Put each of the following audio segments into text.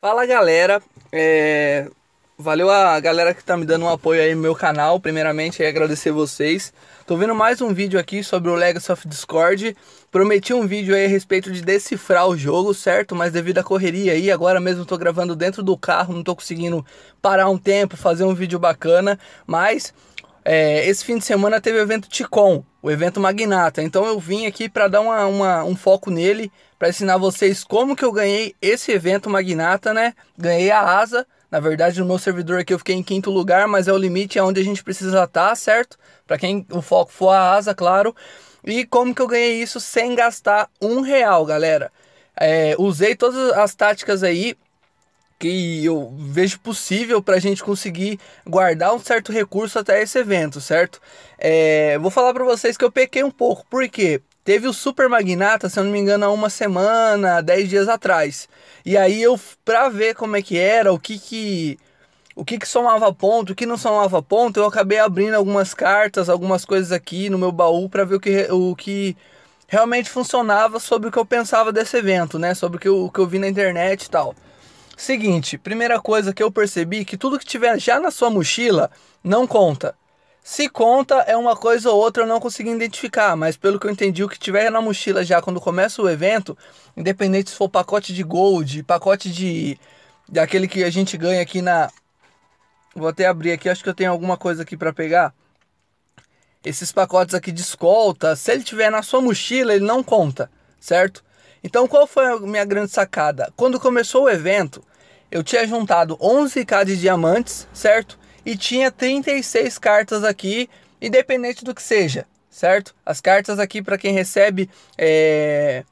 Fala galera, é... valeu a galera que tá me dando um apoio aí no meu canal, primeiramente aí agradecer vocês. Tô vendo mais um vídeo aqui sobre o Legacy of Discord, prometi um vídeo aí a respeito de decifrar o jogo, certo? Mas devido à correria aí, agora mesmo tô gravando dentro do carro, não tô conseguindo parar um tempo, fazer um vídeo bacana, mas é, esse fim de semana teve o evento Ticom, o evento Magnata. Então eu vim aqui para dar uma, uma, um foco nele, para ensinar vocês como que eu ganhei esse evento Magnata, né? Ganhei a asa. Na verdade, no meu servidor aqui eu fiquei em quinto lugar, mas é o limite, é onde a gente precisa estar, tá, certo? Para quem o foco for a asa, claro. E como que eu ganhei isso sem gastar um real, galera? É, usei todas as táticas aí que eu vejo possível para a gente conseguir guardar um certo recurso até esse evento, certo? É, vou falar para vocês que eu pequei um pouco, porque teve o Super Magnata, se eu não me engano, há uma semana, dez dias atrás. E aí eu, pra ver como é que era, o que que... O que, que somava ponto, o que não somava ponto, eu acabei abrindo algumas cartas, algumas coisas aqui no meu baú para ver o que, o que realmente funcionava sobre o que eu pensava desse evento, né? Sobre o que eu, o que eu vi na internet e tal. Seguinte, primeira coisa que eu percebi que tudo que tiver já na sua mochila não conta. Se conta é uma coisa ou outra eu não consegui identificar, mas pelo que eu entendi, o que tiver na mochila já quando começa o evento, independente se for pacote de gold, pacote de daquele que a gente ganha aqui na Vou até abrir aqui, acho que eu tenho alguma coisa aqui para pegar. Esses pacotes aqui de escolta, se ele tiver na sua mochila, ele não conta, certo? Então, qual foi a minha grande sacada? Quando começou o evento, eu tinha juntado 11k de diamantes, certo? E tinha 36 cartas aqui, independente do que seja, certo? As cartas aqui para quem recebe é...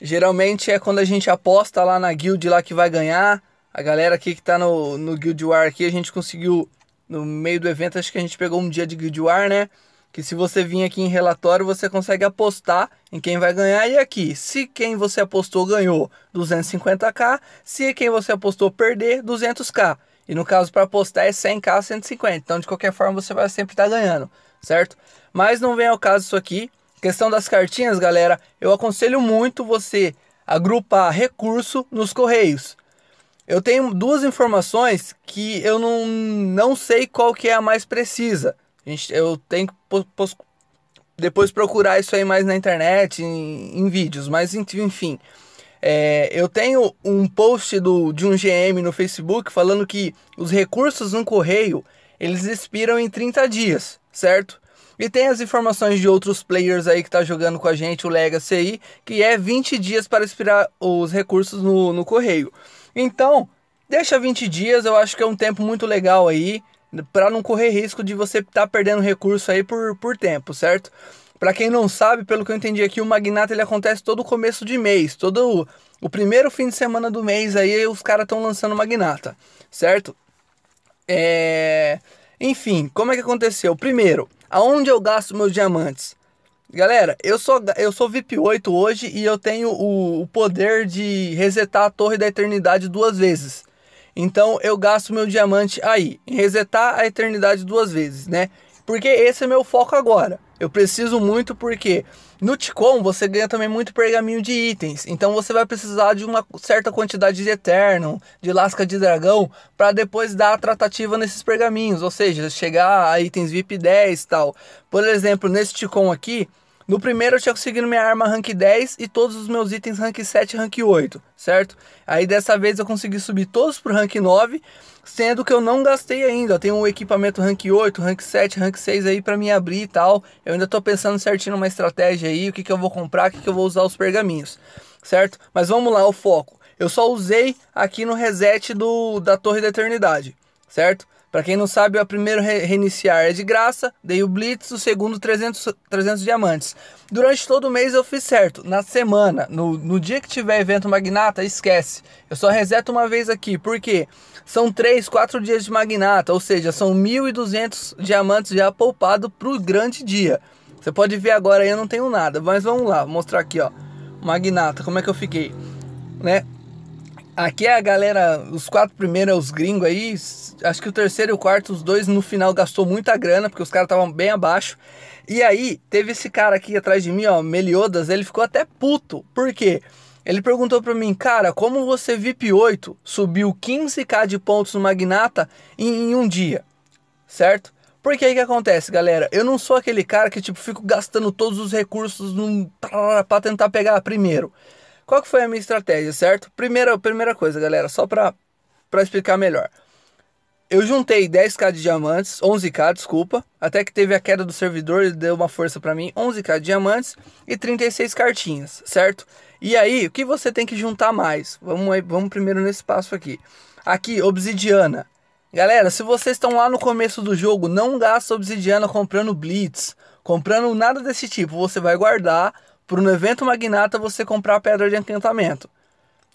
geralmente é quando a gente aposta lá na guild lá que vai ganhar. A galera aqui que tá no, no Guild War aqui, a gente conseguiu no meio do evento, acho que a gente pegou um dia de Guild War, né? que se você vir aqui em relatório, você consegue apostar em quem vai ganhar. E aqui, se quem você apostou ganhou 250k, se quem você apostou perder, 200k. E no caso, para apostar é 100k, 150. Então, de qualquer forma, você vai sempre estar tá ganhando, certo? Mas não vem ao caso isso aqui. Questão das cartinhas, galera, eu aconselho muito você agrupar recurso nos correios. Eu tenho duas informações que eu não, não sei qual que é a mais precisa. Eu tenho que depois procurar isso aí mais na internet, em, em vídeos, mas enfim. É, eu tenho um post do, de um GM no Facebook falando que os recursos no correio eles expiram em 30 dias, certo? E tem as informações de outros players aí que tá jogando com a gente, o Legacy aí, que é 20 dias para expirar os recursos no, no correio. Então, deixa 20 dias, eu acho que é um tempo muito legal aí para não correr risco de você estar tá perdendo recurso aí por, por tempo, certo? Para quem não sabe, pelo que eu entendi aqui, o Magnata ele acontece todo começo de mês, todo o, o primeiro fim de semana do mês aí os caras estão lançando Magnata, certo? É... Enfim, como é que aconteceu? Primeiro, aonde eu gasto meus diamantes? Galera, eu sou, eu sou VIP 8 hoje e eu tenho o, o poder de resetar a Torre da Eternidade duas vezes. Então eu gasto meu diamante aí, em resetar a eternidade duas vezes, né? Porque esse é meu foco agora. Eu preciso muito porque no Ticom você ganha também muito pergaminho de itens. Então você vai precisar de uma certa quantidade de Eterno, de lasca de dragão, para depois dar a tratativa nesses pergaminhos. Ou seja, chegar a itens VIP 10 e tal. Por exemplo, nesse Ticom aqui, no primeiro eu tinha conseguido minha arma rank 10 e todos os meus itens rank 7 e rank 8, certo? Aí dessa vez eu consegui subir todos pro rank 9, sendo que eu não gastei ainda. Eu tenho um equipamento rank 8, rank 7, rank 6 aí para me abrir e tal. Eu ainda tô pensando certinho numa estratégia aí, o que, que eu vou comprar, o que, que eu vou usar os pergaminhos, certo? Mas vamos lá, o foco. Eu só usei aqui no reset do, da Torre da Eternidade, certo? Para quem não sabe, o primeiro re reiniciar é de graça, dei o Blitz, o segundo 300, 300 diamantes. Durante todo o mês eu fiz certo. Na semana, no, no dia que tiver evento Magnata, esquece. Eu só reseto uma vez aqui, porque são 3, 4 dias de Magnata, ou seja, são 1.200 diamantes já poupado para o grande dia. Você pode ver agora eu não tenho nada, mas vamos lá, vou mostrar aqui, ó. Magnata, como é que eu fiquei, né? Aqui é a galera, os quatro primeiros, os gringos aí, acho que o terceiro e o quarto, os dois no final gastou muita grana, porque os caras estavam bem abaixo. E aí, teve esse cara aqui atrás de mim, ó, Meliodas, ele ficou até puto. Por quê? Ele perguntou para mim, cara, como você VIP 8 subiu 15k de pontos no Magnata em, em um dia, certo? Porque aí que acontece, galera? Eu não sou aquele cara que tipo fico gastando todos os recursos para tentar pegar primeiro. Qual que foi a minha estratégia, certo? Primeira, primeira coisa, galera, só para para explicar melhor. Eu juntei 10k de diamantes, 11k, desculpa, até que teve a queda do servidor e deu uma força para mim, 11k de diamantes e 36 cartinhas, certo? E aí, o que você tem que juntar mais? Vamos, vamos primeiro nesse passo aqui. Aqui, obsidiana. Galera, se vocês estão lá no começo do jogo, não gasta obsidiana comprando blitz, comprando nada desse tipo. Você vai guardar para no evento magnata você comprar pedra de encantamento,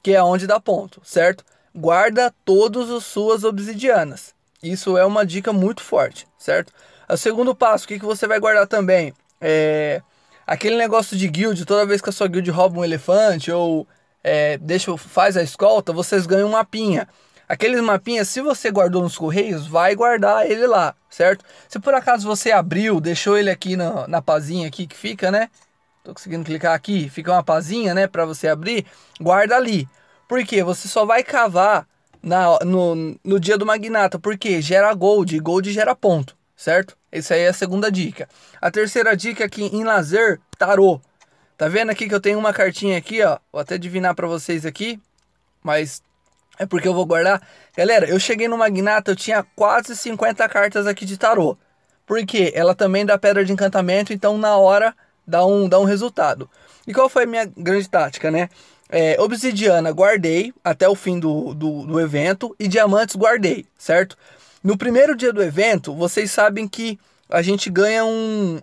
que é onde dá ponto, certo? Guarda todas as suas obsidianas. Isso é uma dica muito forte, certo? O segundo passo, o que, que você vai guardar também? É aquele negócio de guild, toda vez que a sua guild rouba um elefante ou é, deixa, faz a escolta, vocês ganham um mapinha. Aqueles mapinhas, se você guardou nos correios, vai guardar ele lá, certo? Se por acaso você abriu, deixou ele aqui na, na pazinha aqui que fica, né? Tô conseguindo clicar aqui, fica uma pazinha, né, para você abrir, guarda ali. Porque você só vai cavar na, no, no dia do magnata, porque gera gold, e gold gera ponto, certo? Essa aí é a segunda dica. A terceira dica aqui em lazer, tarô. Tá vendo aqui que eu tenho uma cartinha aqui, ó. Vou até adivinhar para vocês aqui, mas é porque eu vou guardar. Galera, eu cheguei no Magnata, eu tinha quase 50 cartas aqui de tarô. Porque ela também dá pedra de encantamento, então na hora dá um, dá um resultado. E qual foi a minha grande tática, né? É, obsidiana guardei até o fim do, do, do evento e diamantes guardei, certo? No primeiro dia do evento, vocês sabem que a gente ganha um,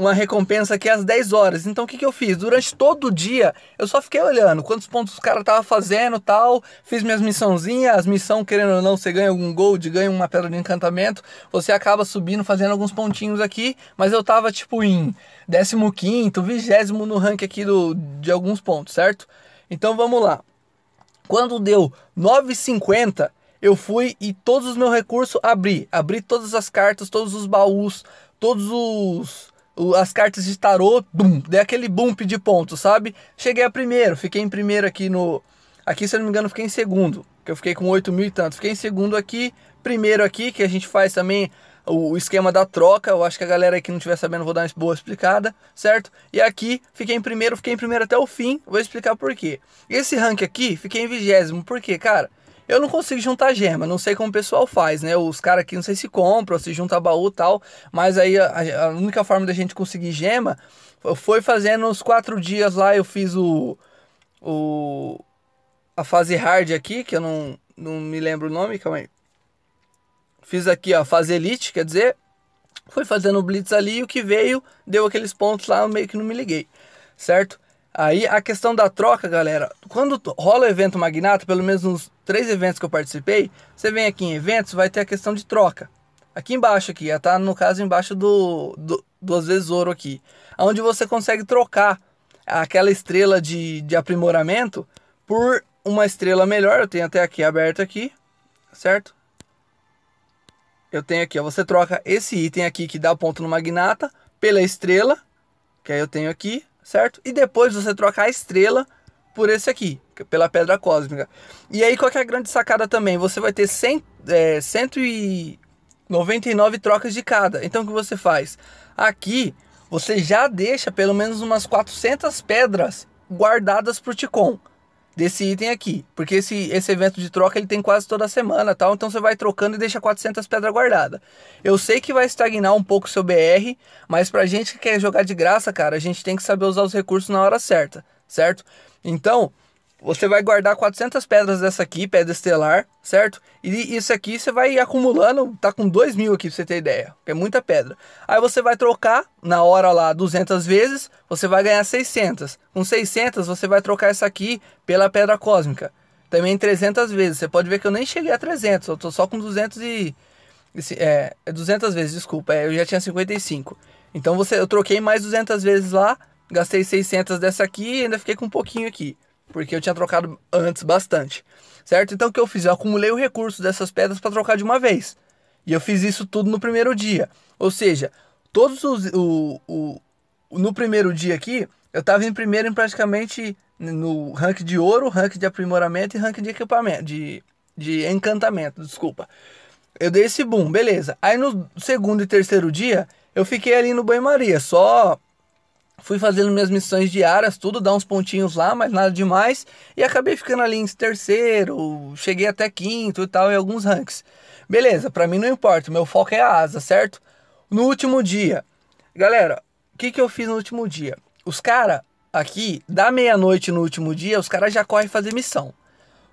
uma recompensa aqui às 10 horas. Então o que, que eu fiz? Durante todo o dia eu só fiquei olhando quantos pontos os caras estavam fazendo tal. Fiz minhas missãozinhas. As missões, querendo ou não, você ganha algum gold, ganha uma pedra de encantamento. Você acaba subindo, fazendo alguns pontinhos aqui. Mas eu tava tipo em 15, 20 no rank aqui do, de alguns pontos, certo? Então vamos lá. Quando deu 9,50, eu fui e todos os meus recursos abri. Abri todas as cartas, todos os baús, todos os as cartas de tarô, bum, dei aquele bump de pontos, sabe? Cheguei a primeiro, fiquei em primeiro aqui no. Aqui, se eu não me engano, fiquei em segundo, que eu fiquei com 8 mil e tanto. Fiquei em segundo aqui, primeiro aqui, que a gente faz também o esquema da troca. Eu acho que a galera que não estiver sabendo, vou dar uma boa explicada, certo? E aqui, fiquei em primeiro, fiquei em primeiro até o fim, vou explicar por quê. Esse rank aqui, fiquei em vigésimo, por quê, cara? Eu não consigo juntar gema, não sei como o pessoal faz, né? Os caras aqui não sei se compram, se junta baú e tal, mas aí a, a, única forma da gente conseguir gema foi fazendo os quatro dias lá, eu fiz o, o a fase hard aqui, que eu não, não me lembro o nome, calma aí. Fiz aqui a fase elite, quer dizer, foi fazendo o blitz ali e o que veio deu aqueles pontos lá, eu meio que não me liguei, certo? Aí a questão da troca, galera, quando rola o evento Magnata, pelo menos nos três eventos que eu participei, você vem aqui em eventos, vai ter a questão de troca. Aqui embaixo aqui, tá no caso embaixo do, do duas vezes ouro aqui, onde você consegue trocar aquela estrela de, de aprimoramento por uma estrela melhor. Eu tenho até aqui aberto aqui, certo? Eu tenho aqui, ó, você troca esse item aqui que dá ponto no Magnata pela estrela, que aí eu tenho aqui, certo? E depois você troca a estrela por esse aqui, pela pedra cósmica. E aí qual é a grande sacada também? Você vai ter 100, é, 199 trocas de cada. Então o que você faz? Aqui você já deixa pelo menos umas 400 pedras guardadas para o Ticon desse item aqui, porque esse, esse evento de troca ele tem quase toda semana, tal, então você vai trocando e deixa 400 pedras guardadas. Eu sei que vai estagnar um pouco seu BR, mas pra gente que quer jogar de graça, cara, a gente tem que saber usar os recursos na hora certa, certo? Então, você vai guardar 400 pedras dessa aqui, pedra estelar, certo? E isso aqui você vai acumulando, tá com 2 mil aqui pra você ter ideia, que é muita pedra. Aí você vai trocar na hora lá 200 vezes, você vai ganhar 600. Com 600 você vai trocar essa aqui pela pedra cósmica. Também 300 vezes. Você pode ver que eu nem cheguei a 300, eu tô só com 200 e... É, 200 vezes, desculpa, é, eu já tinha 55. Então você, eu troquei mais 200 vezes lá, gastei 600 dessa aqui e ainda fiquei com um pouquinho aqui porque eu tinha trocado antes bastante, certo? Então o que eu fiz? Eu acumulei o recurso dessas pedras para trocar de uma vez. E eu fiz isso tudo no primeiro dia. Ou seja, todos os. O, o, no primeiro dia aqui, eu tava em primeiro em praticamente no rank de ouro, rank de aprimoramento e rank de equipamento, de, de encantamento, desculpa. Eu dei esse boom, beleza. Aí no segundo e terceiro dia, eu fiquei ali no banho-maria, só fui fazendo minhas missões diárias, tudo, dar uns pontinhos lá, mas nada demais. E acabei ficando ali em terceiro, cheguei até quinto e tal, em alguns ranks. Beleza, pra mim não importa, meu foco é a asa, certo? No último dia, galera, o que, que eu fiz no último dia? Os caras aqui, da meia-noite no último dia, os caras já correm fazer missão.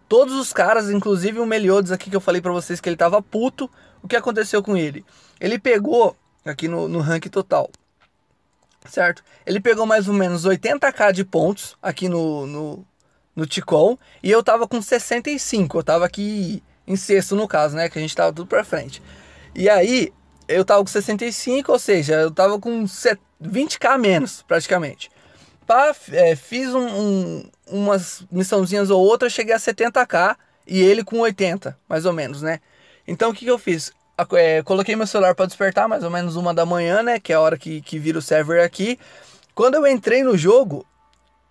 Todos os caras, inclusive o Meliodas aqui que eu falei pra vocês que ele tava puto, o que aconteceu com ele? Ele pegou, aqui no, no rank total, certo? Ele pegou mais ou menos 80k de pontos aqui no, no, no Ticol e eu tava com 65, eu tava aqui em sexto no caso, né? Que a gente tava tudo pra frente. E aí, eu tava com 65, ou seja, eu tava com 20k menos, praticamente. Pá, é, fiz um, um, umas missãozinhas ou outras, cheguei a 70k e ele com 80, mais ou menos, né? Então o que, que eu fiz? É, coloquei meu celular para despertar, mais ou menos uma da manhã, né? Que é a hora que, que vira o server aqui. Quando eu entrei no jogo,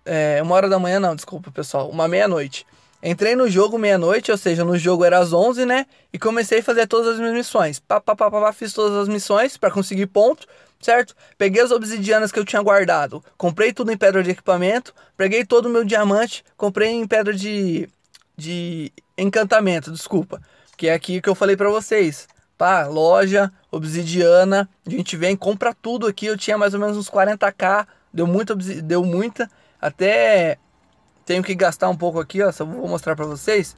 é, uma hora da manhã, não, desculpa pessoal, uma meia-noite. Entrei no jogo meia-noite, ou seja, no jogo era às 11, né? E comecei a fazer todas as minhas missões. Pá, pá, pá, pá, fiz todas as missões para conseguir ponto, certo? Peguei as obsidianas que eu tinha guardado, comprei tudo em pedra de equipamento, peguei todo o meu diamante, comprei em pedra de, de encantamento, desculpa. Que é aqui que eu falei para vocês. Pá, loja, obsidiana, a gente vem, compra tudo aqui. Eu tinha mais ou menos uns 40k, deu muita, deu muita. Até tenho que gastar um pouco aqui, ó, só vou mostrar para vocês.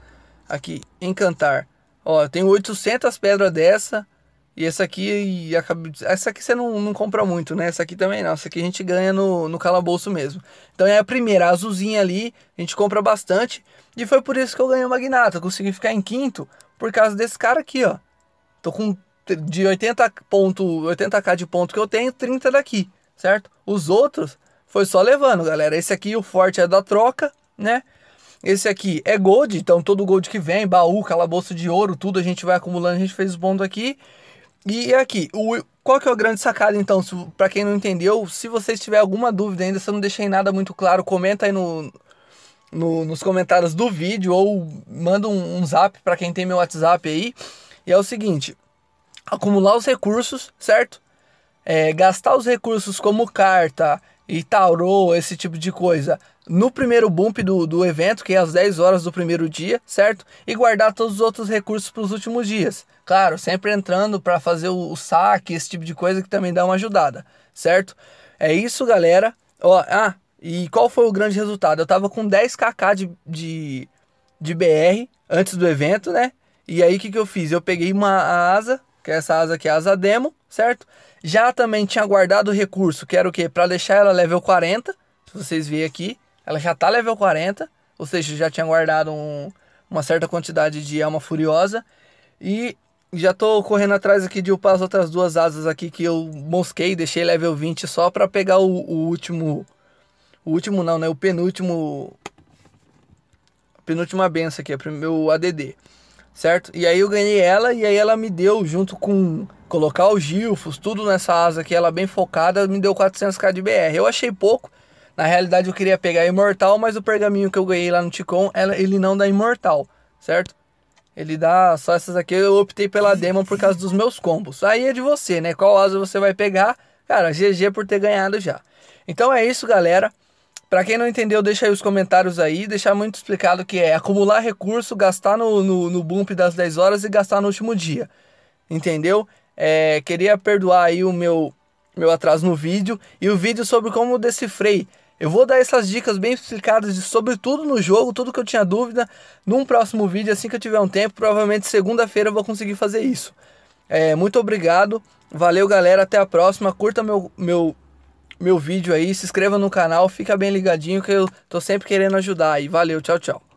Aqui, encantar. Ó, eu tenho 800 pedras dessa. E essa aqui, essa aqui você não, não compra muito, né? Essa aqui também não. Essa aqui a gente ganha no, no calabouço mesmo. Então é a primeira, a azulzinha ali, a gente compra bastante. E foi por isso que eu ganhei o Magnata. Consegui ficar em quinto por causa desse cara aqui, ó. Tô com de 80 ponto, 80k de ponto que eu tenho, 30 daqui, certo? Os outros foi só levando, galera. Esse aqui, o forte é da troca, né? Esse aqui é gold, então todo gold que vem, baú, calabouço de ouro, tudo a gente vai acumulando, a gente fez bônus aqui. E aqui, o, qual que é o grande sacada então, para quem não entendeu, se vocês tiver alguma dúvida ainda, se eu não deixei nada muito claro, comenta aí no, no nos comentários do vídeo ou manda um, um zap para quem tem meu WhatsApp aí. E é o seguinte, acumular os recursos, certo? É, gastar os recursos como carta e tarô, esse tipo de coisa, no primeiro bump do, do evento, que é às 10 horas do primeiro dia, certo? E guardar todos os outros recursos para os últimos dias. Claro, sempre entrando para fazer o, o, saque, esse tipo de coisa que também dá uma ajudada, certo? É isso, galera. Ó, ah, e qual foi o grande resultado? Eu tava com 10kk de, de, de BR antes do evento, né? E aí o que, que eu fiz? Eu peguei uma asa, que é essa asa aqui, a asa demo, certo? Já também tinha guardado o recurso, que era o quê? Para deixar ela level 40, se vocês verem aqui, ela já tá level 40, ou seja, já tinha guardado um, uma certa quantidade de alma furiosa. E já tô correndo atrás aqui de upar as outras duas asas aqui que eu mosquei, deixei level 20 só para pegar o, o, último... O último não, né? O penúltimo... A penúltima benção aqui, é o meu ADD certo? E aí eu ganhei ela e aí ela me deu junto com colocar os gilfos, tudo nessa asa aqui, ela bem focada, me deu 400k de BR. Eu achei pouco. Na realidade eu queria pegar imortal, mas o pergaminho que eu ganhei lá no Ticon, ela, ele não dá imortal, certo? Ele dá só essas aqui, eu optei pela demo por causa dos meus combos. Aí é de você, né? Qual asa você vai pegar? Cara, GG por ter ganhado já. Então é isso, galera. Para quem não entendeu, deixa aí os comentários aí, deixar muito explicado que é acumular recurso, gastar no, no, no bump das 10 horas e gastar no último dia. Entendeu? É, queria perdoar aí o meu, meu atraso no vídeo e o vídeo sobre como decifrei. Eu vou dar essas dicas bem explicadas de sobre tudo no jogo, tudo que eu tinha dúvida, num próximo vídeo, assim que eu tiver um tempo, provavelmente segunda-feira eu vou conseguir fazer isso. É, muito obrigado, valeu galera, até a próxima, curta meu, meu meu vídeo aí, se inscreva no canal, fica bem ligadinho que eu tô sempre querendo ajudar aí. Valeu, tchau, tchau.